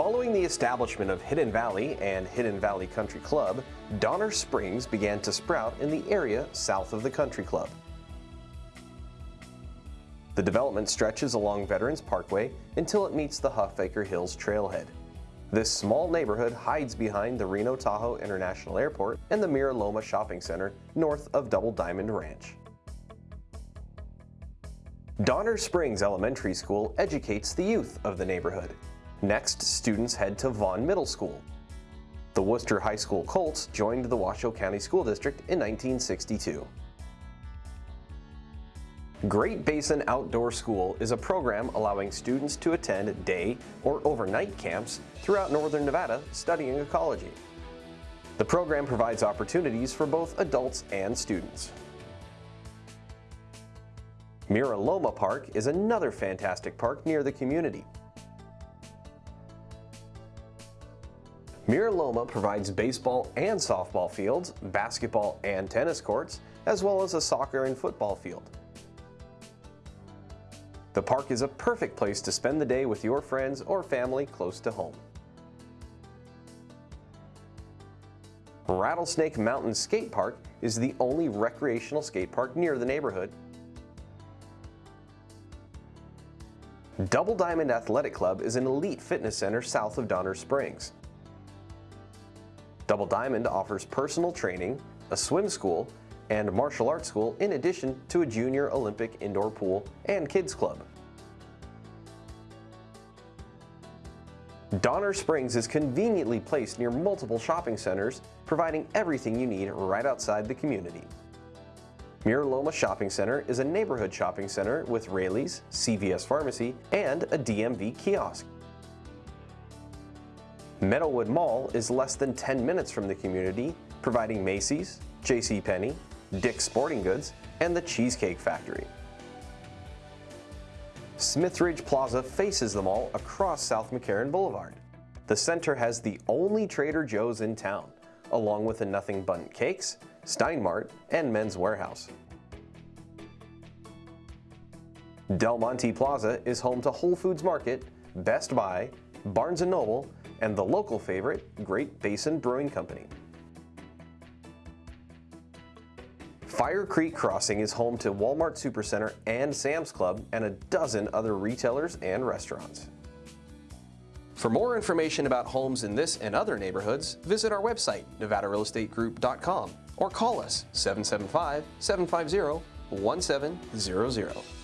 Following the establishment of Hidden Valley and Hidden Valley Country Club, Donner Springs began to sprout in the area south of the country club. The development stretches along Veterans Parkway until it meets the Huffaker Hills trailhead. This small neighborhood hides behind the Reno Tahoe International Airport and the Mira Loma Shopping Center north of Double Diamond Ranch. Donner Springs Elementary School educates the youth of the neighborhood. Next, students head to Vaughn Middle School. The Wooster High School Colts joined the Washoe County School District in 1962. Great Basin Outdoor School is a program allowing students to attend day or overnight camps throughout northern Nevada studying ecology. The program provides opportunities for both adults and students. Mira Loma Park is another fantastic park near the community. Mira Loma provides baseball and softball fields, basketball and tennis courts, as well as a soccer and football field. The park is a perfect place to spend the day with your friends or family close to home. Rattlesnake Mountain Skate Park is the only recreational skate park near the neighborhood Double Diamond Athletic Club is an elite fitness center south of Donner Springs. Double Diamond offers personal training, a swim school, and martial arts school in addition to a junior Olympic indoor pool and kids club. Donner Springs is conveniently placed near multiple shopping centers, providing everything you need right outside the community. Mira Loma Shopping Center is a neighborhood shopping center with Raley's, CVS Pharmacy, and a DMV kiosk. Meadowood Mall is less than 10 minutes from the community, providing Macy's, JCPenney, Dick's Sporting Goods, and the Cheesecake Factory. Smithridge Plaza faces the mall across South McCarran Boulevard. The center has the only Trader Joe's in town, along with the Nothing Bundt Cakes, Steinmart, and Men's Wearhouse. Del Monte Plaza is home to Whole Foods Market, Best Buy, Barnes & Noble, and the local favorite, Great Basin Brewing Company. Fire Creek Crossing is home to Walmart Supercenter and Sam's Club and a dozen other retailers and restaurants. For more information about homes in this and other neighborhoods, visit our website, nevadarealestategroup.com or call us 775-750-1700.